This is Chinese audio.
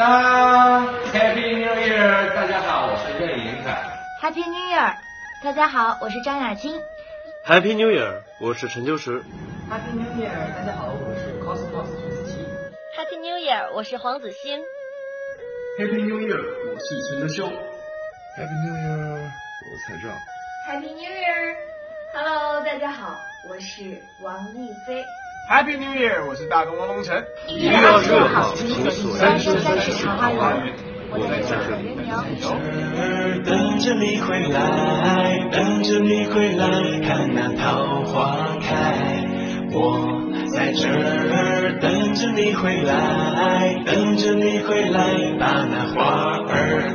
当 Happy New Year！大家好，我是任盈凯。Happy New Year！大家好，我是张雅青。Happy New Year！我是陈秋实。Happy New Year！大家好，我是 Cosmos 陈思琪。Happy New Year！我是黄子欣。Happy New Year！我是陈德修。Happy New Year！我是蔡照。Happy New Year！Hello，大家好，我是王丽飞。Happy New Year！我是大东王龙晨。一月二十六号，请锁定三生三世茶花园。我在这儿等着你回来，等着你回来，看那桃花开。我在这儿等着你回来，等着你回来，把那花儿